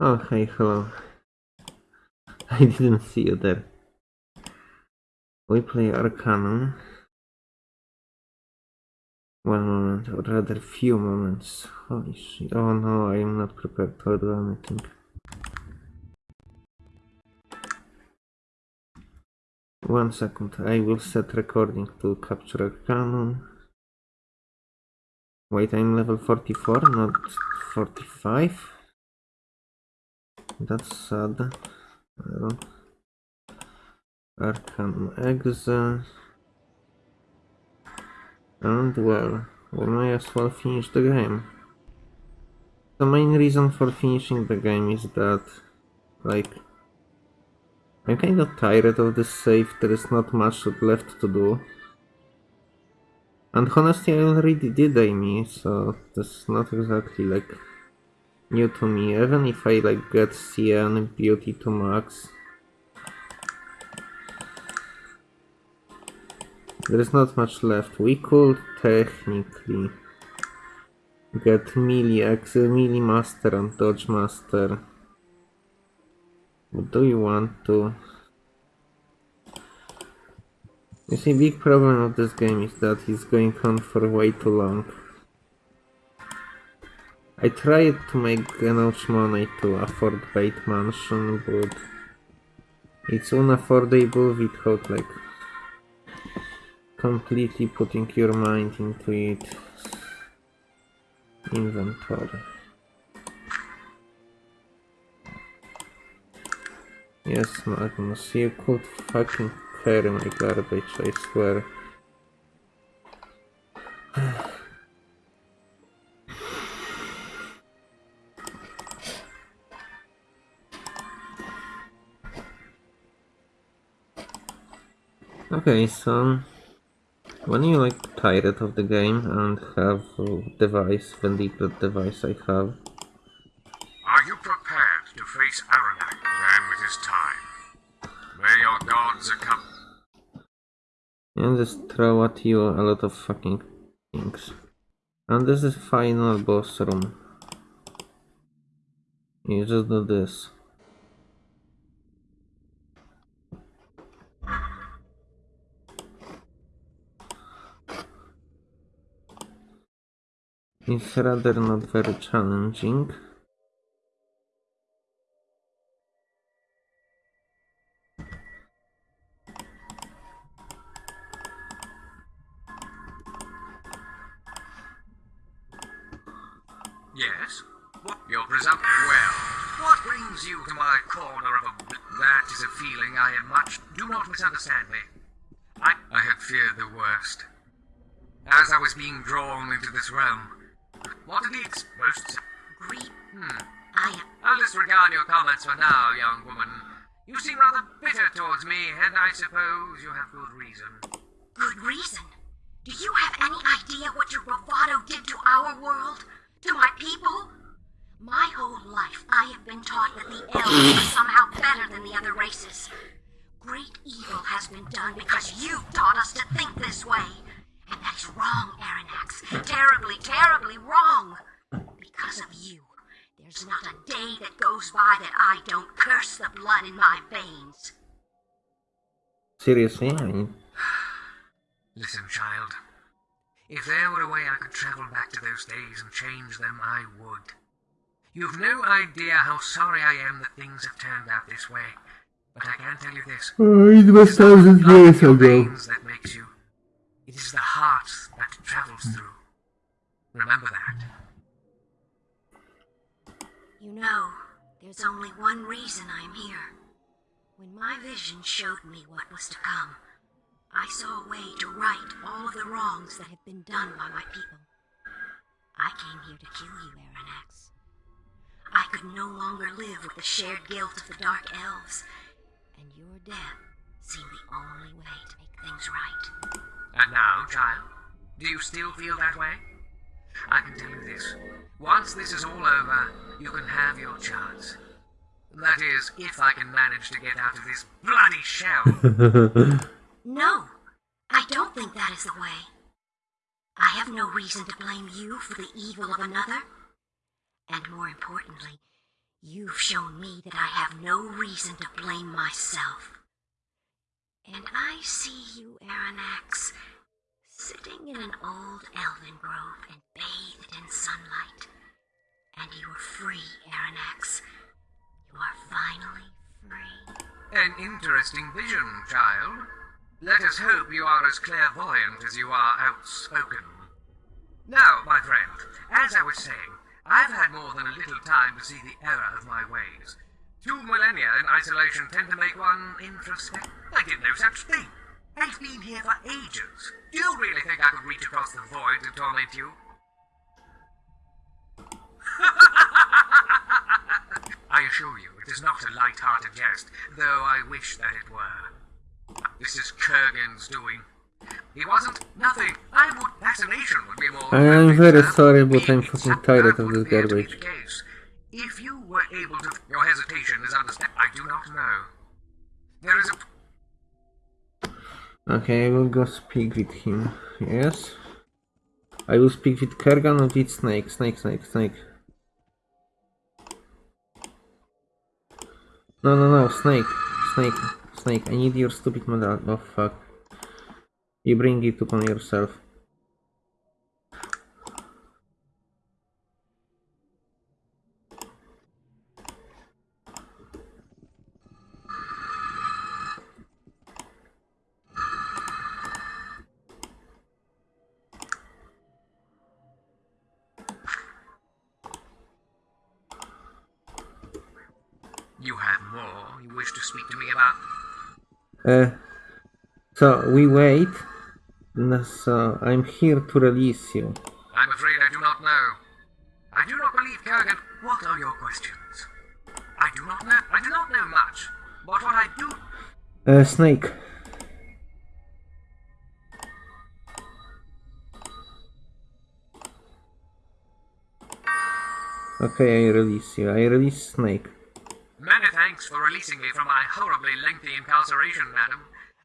Oh, hey, hello. I didn't see you there. We play Arcanum. One moment, or rather few moments. Holy shit. Oh no, I am not prepared do anything. One second, I will set recording to capture Arcanum. Wait, I'm level 44, not 45. That's sad. Well, Arcanum Exe. And well, we may as well finish the game. The main reason for finishing the game is that, like, I'm kind of tired of this save, there is not much left to do. And honestly, I already did Amy, so that's not exactly, like, new to me. Even if I, like, get CN Beauty to max, There is not much left. We could technically get melee, ex melee master and dodge master. But do you want to? You see, big problem of this game is that it's going on for way too long. I tried to make enough money to afford Great Mansion, but it's unaffordable without like completely putting your mind into it. Inventory. Yes, Magnus, you could fucking carry my garbage, I swear. okay, so when you like tired of the game and have a device, Vendetta device I have. Are you prepared to face Arronax when it is time? May your gods accompany. And just throw at you a lot of fucking things. And this is final boss room. You just do this. It's rather not very challenging. Yes? What? You're. Well, what brings you to my corner of a... That is a feeling I am much... Do not misunderstand me. I, I had feared the worst. As I was being drawn into this realm, what are the exposed... Greed. Hmm. I I'll disregard your comments for now, young woman. You seem rather bitter towards me, and I suppose you have good reason. Good reason. Do you have any idea what your bravado did to our world? To my people? My whole life I have been taught that the elves are somehow better than the other races. Great evil has been done because you taught us to think this way. And that is wrong, Arronax. Terribly, terribly wrong. Because of you, there's not a day that goes by that I don't curse the blood in my veins. Seriously, I mean, Listen, child. If there were a way I could travel back to those days and change them, I would. You've no idea how sorry I am that things have turned out this way. But I can tell you this. oh, it was It is not thousand the years ago. that makes you. It is the heart that travels hmm. through. Remember that. You know, there's only one reason I'm here. When my vision showed me what was to come, I saw a way to right all of the wrongs that have been done by my people. I came here to kill you, Arronax. I could no longer live with the shared guilt of the Dark Elves, and your death seemed the only way to make things right. And now, child, do you still feel that way? I can tell you this. Once this is all over, you can have your chance. That is, if I can manage to get out of this bloody shell. No, I don't think that is the way. I have no reason to blame you for the evil of another. And more importantly, You've shown me that I have no reason to blame myself. And I see you, Arronax, sitting in an old elven grove and bathed in sunlight. And you are free, Arronax. You are finally free. An interesting vision, child. Let us hope you are as clairvoyant as you are outspoken. Now, my friend, as I was saying, I've had more than a little time to see the error of my ways. Two millennia in isolation tend to make one introspect. I did no such thing. I've been here for ages. Do you really think I could reach across the void to torment you? I assure you, it is not a light-hearted jest, though I wish that it were. This is Kerghan's doing. He wasn't nothing. I would fascination would be more. I am very sorry, but I'm fucking tired of this appear to be garbage. If you were able to, your hesitation is understand. I do not know. There is a Okay, I will go speak with him. Yes. I will speak with Kerghan and with Snake. Snake, Snake, Snake. No, no, no, Snake. Snake. Snake, I need your stupid medal. Oh, fuck. You bring it upon yourself. You have more you wish to speak to me about? Uh, so we wait. So I'm here to release you. I'm afraid I do not know. I do not believe Kerghan. What are your questions? I do not know. I do not know much. But what I do Uh, Snake. Okay, I release you. I release Snake. Many thanks for releasing me from my horribly lengthy incarceration, madam.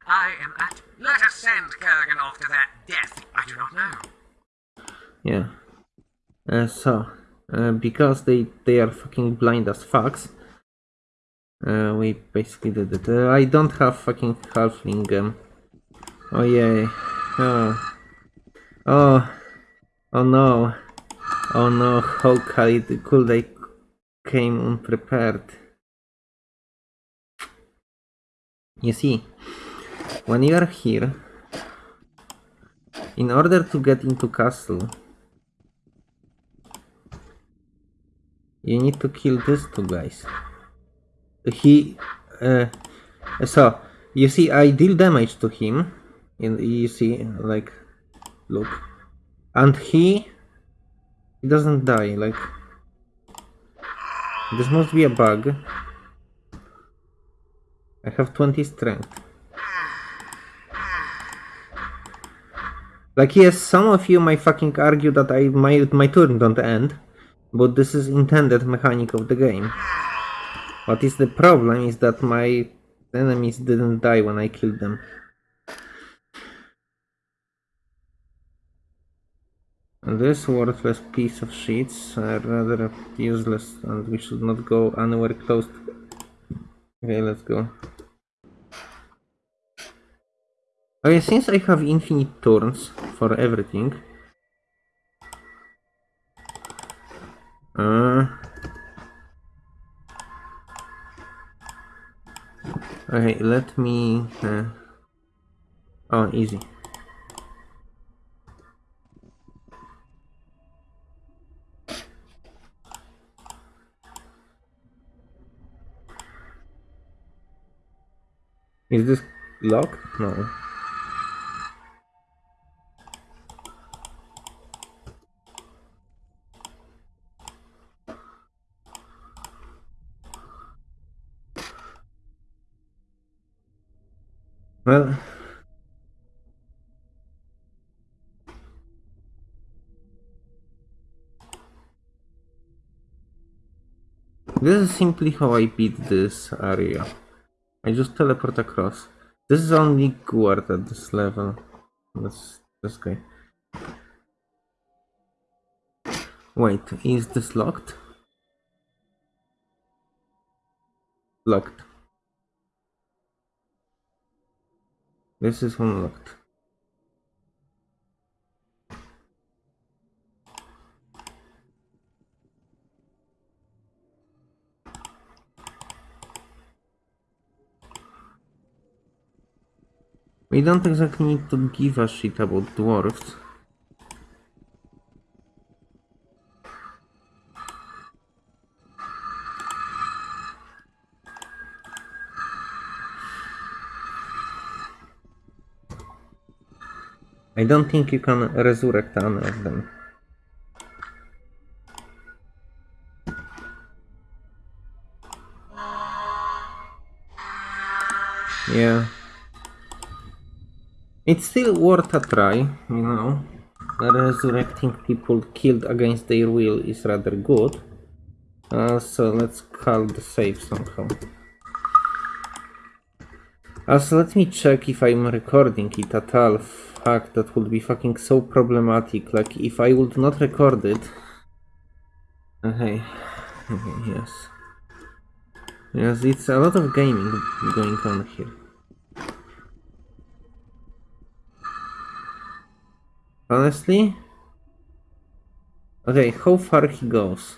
I am at. Let us send Kerghan off to that death. I do not know. Yeah. Uh, so, uh, because they they are fucking blind as fucks, uh, we basically did it. Uh, I don't have fucking halfling. Um, oh yeah. Oh. Oh. Oh no. Oh no. How could they came unprepared? You see, when you are here, in order to get into castle, you need to kill these two guys. He, uh, so you see, I deal damage to him, and you see, like, look, and he, he doesn't die. Like, this must be a bug. I have 20 strength. Like yes, some of you might fucking argue that I my my turn don't end, but this is intended mechanic of the game. What is the problem is that my enemies didn't die when I killed them. This worthless piece of sheets are rather useless and we should not go anywhere close to Okay, let's go. Okay, since I have infinite turns for everything. Uh, okay, let me. Uh, oh, easy. Is this locked? No. Well, this is simply how I beat this area. I just teleport across. This is only Guard at this level. This this guy. Wait, is this locked? Locked. This is unlocked. We don't exactly need to give a shit about dwarves. I don't think you can resurrect any of them. Yeah. It's still worth a try, you know. Resurrecting people killed against their will is rather good. Uh, so let's call the save somehow. Also, let me check if I'm recording it at all. Fuck, that would be fucking so problematic. Like, if I would not record it... Uh, okay. okay, yes. Yes, it's a lot of gaming going on here. Honestly? Okay, how far he goes?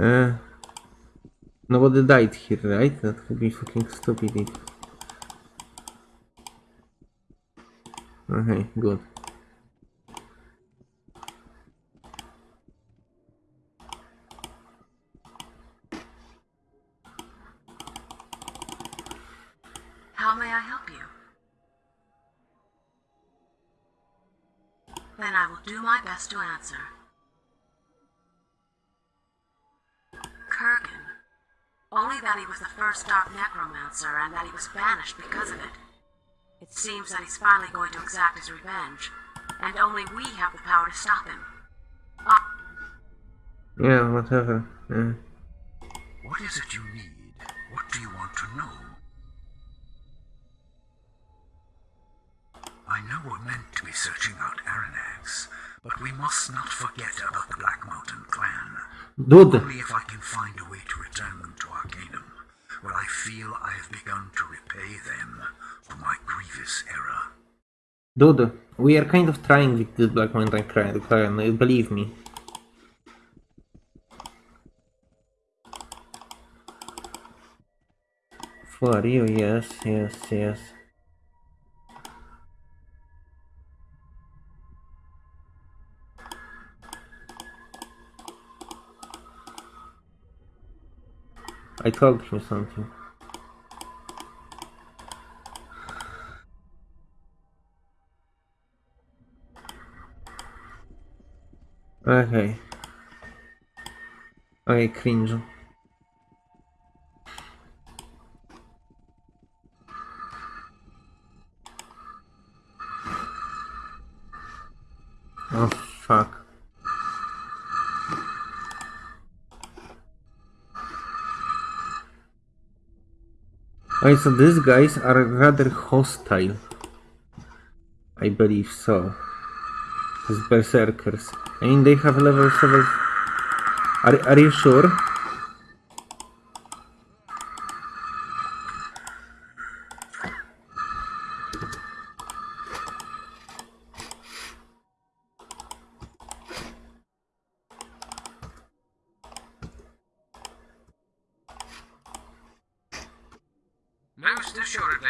Uh, nobody died here, right? That would be fucking stupid. Okay, good. How may I help you? Then I will do my best to answer. First Dark Necromancer and that he was banished because of it. It seems that he's finally going to exact his revenge, and only we have the power to stop him. Ah, Yeah, whatever. Yeah. What is it you need? What do you want to know? I know we're meant to be searching out Aranax, but we must not forget about the Black Mountain clan. Dude, Only if I can find a way to return them to Arcanum will I feel I have begun to repay them for my grievous error. dude, we are kind of trying with this Black Mountain Clan, clan, believe me. For you, yes, yes, yes. I told him something. Okay. Okay, cringe. Oh fuck. Okay, so these guys are rather hostile. I believe so. These berserkers. I mean, they have level 7. Are, are you sure? Most assuredly.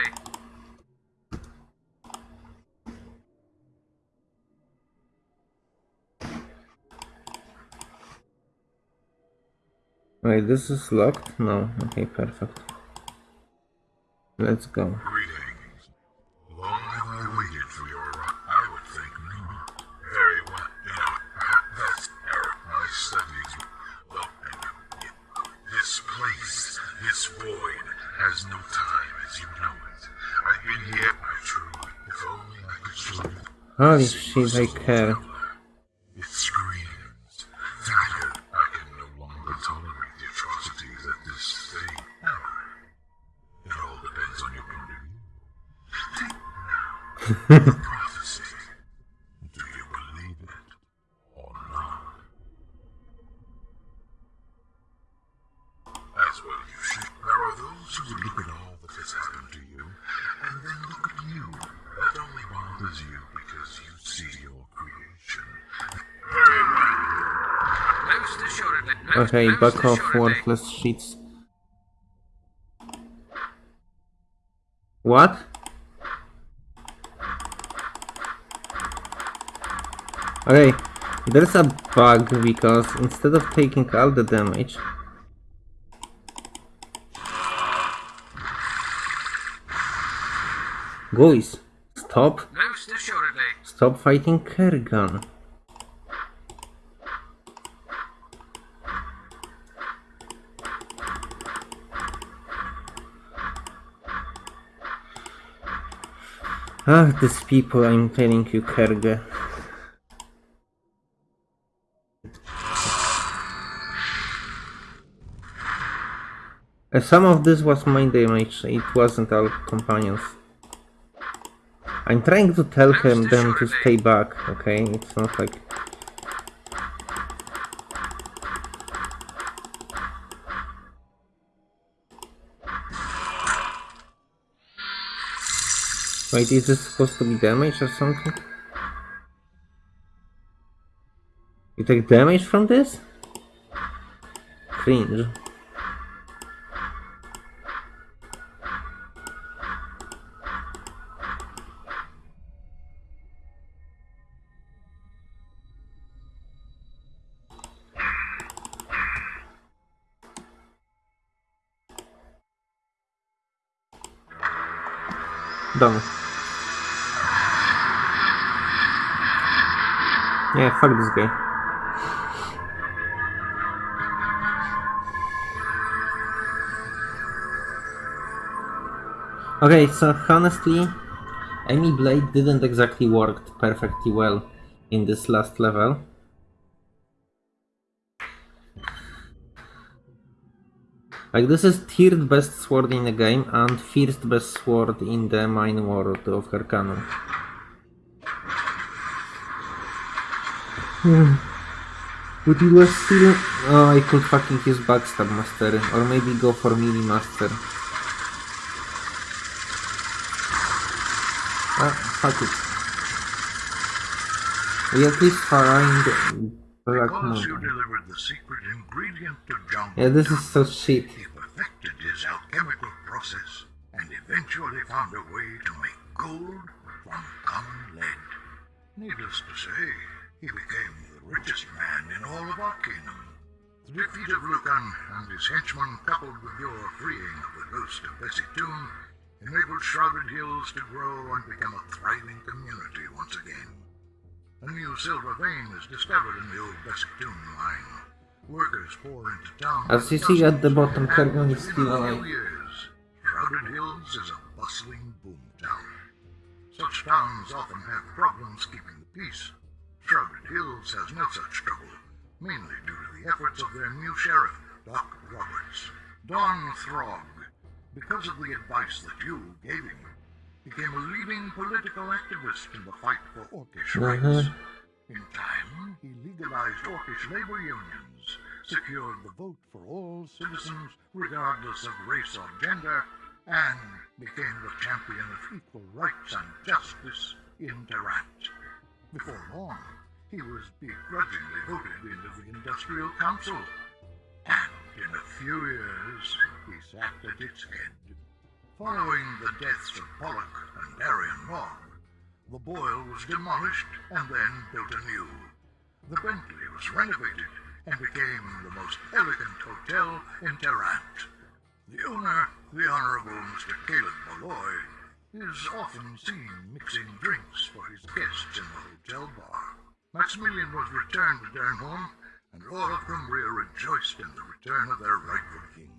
Wait, this is locked? No. Okay, perfect. Let's go. Greetings. Long have I waited for your arrival. I would think not. Very well. You know, that's error. My studies. Look, I know. Yeah. This place, this void, has no time as you know it. I've been here, I truly. If only I could. Holy shit, I care. It screams. Tired. I can no longer tolerate the atrocities that this thing. It all depends on your point of view. the prophecy. Do you believe it or not? As well you should. There are those who would look at all that has happened to you, and then look at you. That only bothers you because you see your creation. Very well. Most assuredly. Most, Okay, back off, worthless sheets. What? Okay, there's a bug because instead of taking all the damage, guys, stop, stop fighting Kerghan. Ah, these people, I'm telling you, Kerga. Uh, Some of this was my damage, it wasn't all companions. I'm trying to tell him them to stay back, okay? It's not like... Wait, is this supposed to be damage or something? You take damage from this? Cringe. Done. Yeah, fuck this guy. Okay, so honestly, Amy Blade didn't exactly work perfectly well in this last level. Like this is third best sword in the game and first best sword in the main world of Harkano. But it was still... Oh, I could fucking use Backstab Master, or maybe go for Mini Master. Ah, fuck it. We at least find Black Moon. the secret ingredient to John Yeah, this is so shit. He perfected his alchemical process and eventually found a way to make gold from common lead. Needless to say, he became the richest man in all of our kingdom. The defeat of Lucan and his henchmen, coupled with your freeing of the ghost of Bessie Toone, enabled Shrouded Hills to grow and become a thriving community once again. A new silver vein is discovered in the old Bessie Toone mine. Workers pour into town. As you see at the bottom, Kerghan is still alive. Shrouded Hills is a bustling boom town. Such towns often have problems keeping the peace. Shrouded Hills has no such trouble, mainly due to the efforts of their new sheriff, Doc Roberts. Don Throg, because of the advice that you gave him, became a leading political activist in the fight for Orcish mm-hmm. rights. In time, he legalized Orcish labor unions, secured the vote for all citizens regardless of race or gender, and became the champion of equal rights and justice in Tarant. Before long, he was begrudgingly voted into the Industrial Council, and in a few years, he sat at its head. Following the deaths of Pollock and Darian Mogg, the Boyle was demolished and then built anew. The Bentley was renovated, and became the most elegant hotel in Tarant. The owner, the Honorable Mr. Caleb Malloy, is often seen mixing drinks for his guests in the hotel bar. Maximilian was returned to Dernholm, and all of Cumbria rejoiced in the return of their rightful king.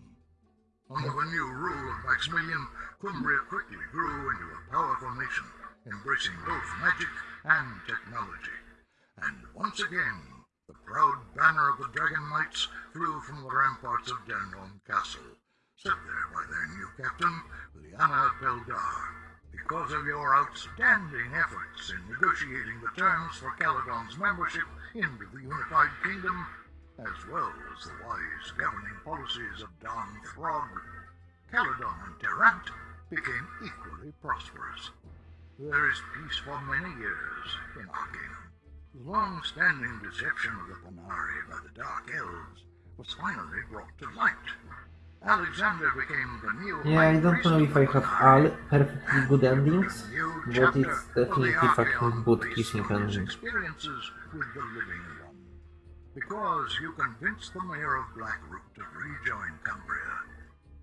Under the new rule of Maximilian, Cumbria quickly grew into a powerful nation, embracing both magic and technology. And once again, the proud banner of the Dragon Knights flew from the ramparts of Dernholm Castle, set there by their new captain, Liana Peldar. Because of your outstanding efforts in negotiating the terms for Caladon's membership into the Unified Kingdom, as well as the wise governing policies of Don Throg, Caledon and Tarant became equally prosperous. There is peace for many years in Arcanum. The long-standing deception of the Panari by the Dark Elves was finally brought to light. Alexander became the Yeah, I don't know if I have all perfectly good endings, but it's definitely fucking good kissing ending. experiences with the Living Because you convinced the mayor of Blackroot to rejoin Cumbria,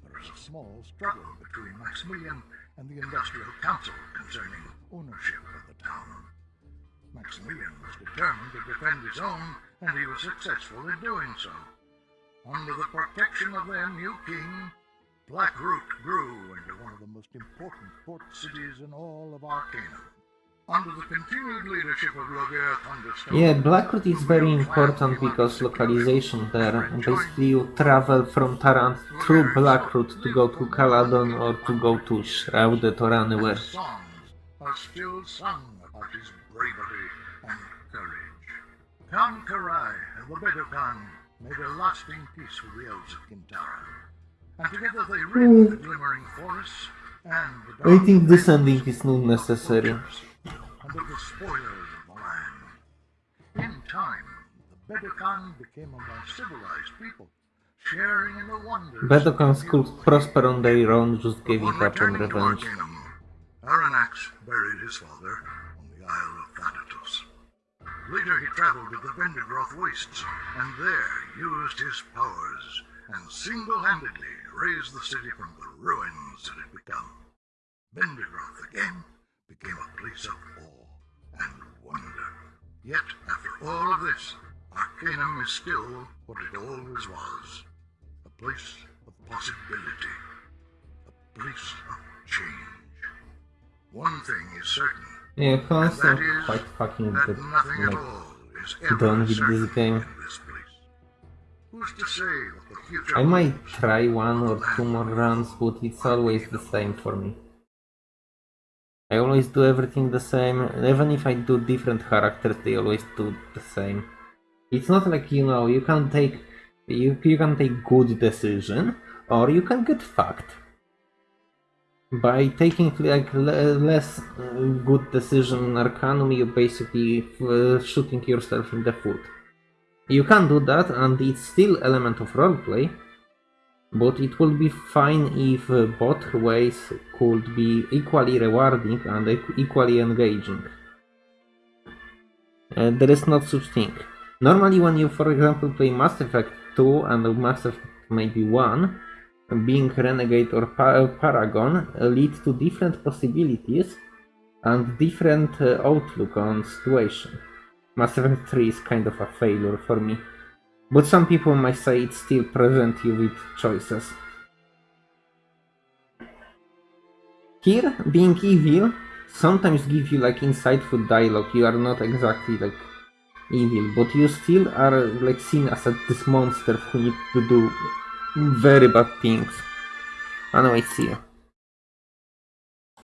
there is a small struggle between Maximilian and the Industrial Council concerning ownership of the town. Maximilian was determined to defend his own, and he was successful in doing so. Under the protection of their new king, Blackroot grew into one of the most important port cities in all of Arcanum. Under the continued leadership of Loghaire Thunderstone, Yeah, Blackroot is very important because localization there. Basically, you travel from Tarant through Blackroot to go to Caladon or to go to Shrouded or anywhere. are still sung about his bravery and courage. Khan Karai the Bedokaan made a lasting peace with the elves of Kintara, and together they rid the glimmering forests and the Hmm. I think this ending is not necessary. the spoilers of the land. In time, the Bedokaan became a more civilized people, sharing in the wonders. Bedokaans could prosper on their own, just giving up on revenge. Arronax buried his father on the Isle of. Later he traveled to the Vendigroth Wastes, and there used his powers and single-handedly raised the city from the ruins it had become. Vendigroth again became a place of awe and wonder. Yet, after all of this, Arcanum is still what it always was, a place of possibility a place of change. One thing is certain, Yeah, Hans quite fucking that Like, done with this game. I might try one or two more runs, but it's always the same for me. I always do everything the same, even if I do different characters, they always do the same. It's not like you know you can take you you can take good decision or you can get fucked. By taking like le- less uh, good decision Arcanum, you basically uh, shooting yourself in the foot. You can do that, and it's still element of roleplay, but it will be fine if uh, both ways could be equally rewarding and equ- equally engaging. Uh, there is not such thing. Normally, when you, for example, play Mass Effect 2 and Mass Effect maybe 1, being Renegade or pa- Paragon uh, lead to different possibilities and different uh, outlook on situation. Mass Effect 3 is kind of a failure for me. But some people might say it still present you with choices. Here, being evil sometimes give you like insightful dialogue. You are not exactly like evil, but you still are like seen as a, this monster who need to do very bad things. Ah, anyway, see you.